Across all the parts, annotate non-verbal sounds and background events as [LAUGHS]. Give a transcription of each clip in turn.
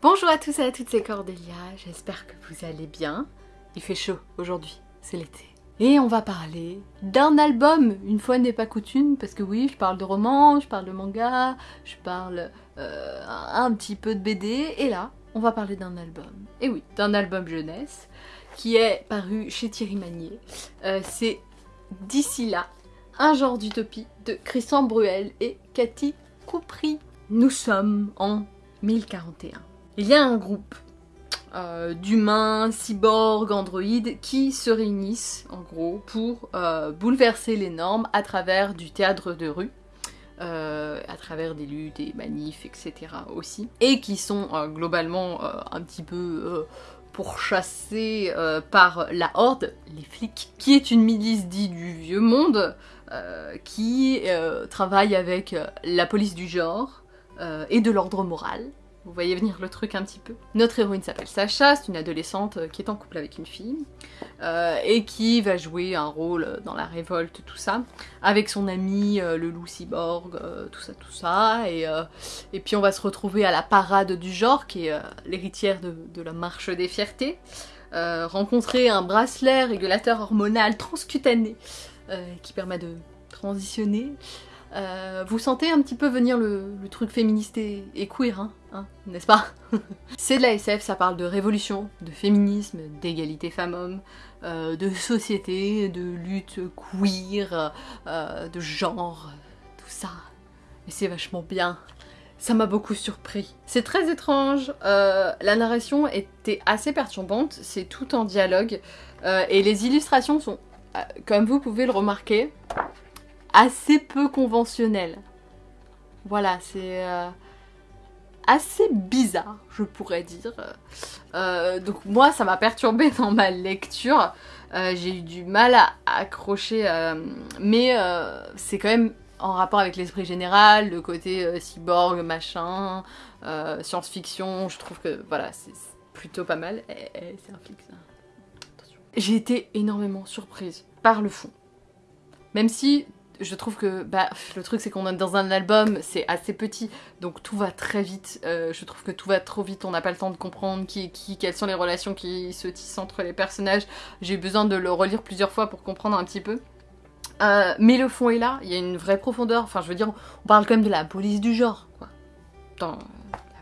Bonjour à tous et à toutes, c'est Cordélia, j'espère que vous allez bien. Il fait chaud aujourd'hui, c'est l'été. Et on va parler d'un album, une fois n'est pas coutume, parce que oui, je parle de romans, je parle de manga, je parle euh, un petit peu de BD, et là, on va parler d'un album. Et oui, d'un album jeunesse, qui est paru chez Thierry Magnier. Euh, c'est D'ici là, un genre d'utopie de Christian Bruel et Cathy Coupry. Nous sommes en 1041 il y a un groupe euh, d'humains, cyborgs, androïdes qui se réunissent en gros pour euh, bouleverser les normes à travers du théâtre de rue. Euh, à travers des luttes, des manifs, etc. aussi, et qui sont globalement un petit peu pourchassés par la Horde, les flics, qui est une milice dite du vieux monde, qui travaille avec la police du genre et de l'ordre moral, vous voyez venir le truc un petit peu. Notre héroïne s'appelle Sacha, c'est une adolescente euh, qui est en couple avec une fille euh, et qui va jouer un rôle dans la révolte, tout ça, avec son ami euh, le loup cyborg, tout ça, tout ça. Et, et, puis on va se retrouver à la parade du genre, qui est l'héritière de, de, la marche des fiertés. rencontrer un bracelet régulateur hormonal transcutané qui permet de transitionner euh, vous sentez un petit peu venir le, truc féministe et, queer, hein, hein n'est-ce pas [LAUGHS] C'est de la SF, ça parle de révolution, de féminisme, d'égalité femmes-hommes, euh, de société, de lutte queer, euh, de genre, tout ça. Mais c'est vachement bien. Ça m'a beaucoup surpris. C'est très étrange. la narration était assez perturbante, c'est tout en dialogue. et les illustrations sont, comme vous pouvez le remarquer, assez peu conventionnel. Voilà, c'est euh, assez bizarre, je pourrais dire. Euh, donc moi, ça m'a perturbé [LAUGHS] dans ma lecture. Euh, j'ai eu du mal à accrocher, mais c'est quand même en rapport avec l'esprit général, le côté cyborg, machin, science-fiction. Je trouve que voilà, c'est plutôt pas mal. C'est un flic ça. J'ai été énormément surprise par le fond. Même si je trouve que bah, le truc c'est qu'on est dans un album, c'est assez petit, donc tout va très vite. Euh, je trouve que tout va trop vite, on n'a pas le temps de comprendre qui qui, quelles sont les relations qui se tissent entre les personnages. J'ai eu besoin de le relire plusieurs fois pour comprendre un petit peu. Euh, mais le fond est là, il y a une vraie profondeur. Enfin, je veux dire, on parle quand même de la police du genre, quoi. La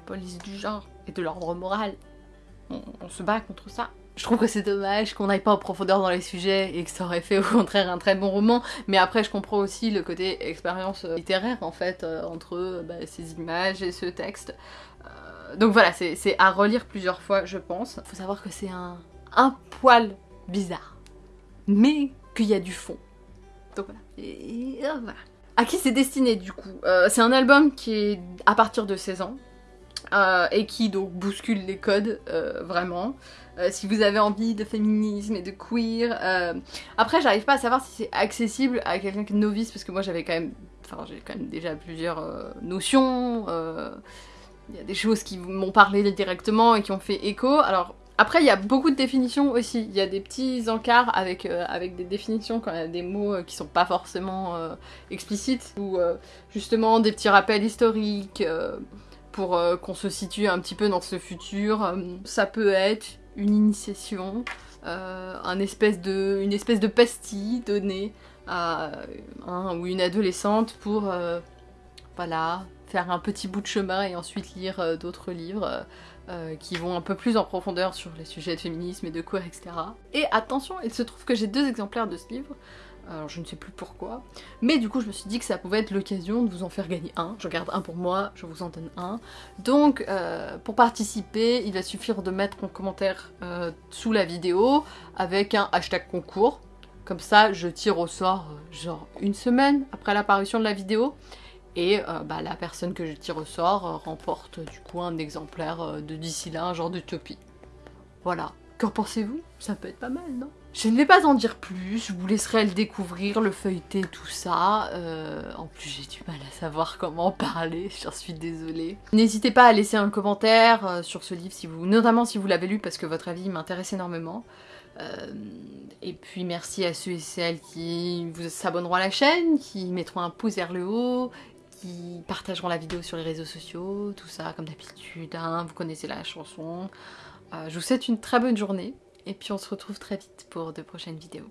police du genre et de l'ordre moral. on se bat contre ça je trouve que c'est dommage qu'on n'aille pas en profondeur dans les sujets et que ça aurait fait au contraire un très bon roman. Mais après, je comprends aussi le côté expérience euh, littéraire en fait euh, entre euh, bah, ces images et ce texte. donc voilà, c'est à relire plusieurs fois, je pense. Faut savoir que c'est un, poil bizarre, mais qu'il y a du fond. Donc voilà. Et. À qui c'est destiné du coup? C'est un album qui est à partir de 16 ans. Et qui donc bouscule les codes vraiment. Euh, si vous avez envie de féminisme et de queer. Euh, après, j'arrive pas à savoir si c'est accessible à quelqu'un qui est novice, parce que moi j'avais quand même. Enfin, j'ai quand même déjà plusieurs euh, notions. Il y a des choses qui m'ont parlé directement et qui ont fait écho. Alors, après, il y a beaucoup de définitions aussi. Il y a des petits encarts avec, avec des définitions quand il y a des mots qui sont pas forcément explicites, ou justement des petits rappels historiques pour qu'on se situe un petit peu dans ce futur. ça peut être une initiation, euh, une espèce de pastille donnée à un ou une adolescente pour euh, voilà, faire un petit bout de chemin et ensuite lire euh, d'autres livres qui vont un peu plus en profondeur sur les sujets de féminisme et de quoi, etc. Et attention, il se trouve que j'ai deux exemplaires de ce livre alors je ne sais plus pourquoi. Mais du coup je me suis dit que ça pouvait être l'occasion de vous en faire gagner un. Je garde un pour moi, je vous en donne un. Donc euh, pour participer, il va suffire de mettre un commentaire euh, sous la vidéo avec un hashtag concours. Comme ça je tire au sort euh, genre une semaine après l'apparition de la vidéo. Et bah, la personne que je tire au sort remporte du coup un exemplaire de d'ici là, un genre d'utopie. Voilà. Qu'en pensez-vous? Ça peut être pas mal, non? Je ne vais pas en dire plus, je vous laisserai le découvrir, le feuilleter, tout ça. Euh, en plus, j'ai du mal à savoir comment parler, [LAUGHS] j'en suis désolée. N'hésitez pas à laisser un commentaire euh, sur ce livre, si vous, notamment si vous l'avez lu, parce que votre avis m'intéresse énormément. Euh, et puis merci à ceux et celles qui vous s'abonneront à la chaîne, qui mettront un pouce vers le haut, qui partageront la vidéo sur les réseaux sociaux, tout ça comme d'habitude, hein, vous connaissez la chanson. Je vous souhaite une très bonne journée et puis on se retrouve très vite pour de prochaines vidéos.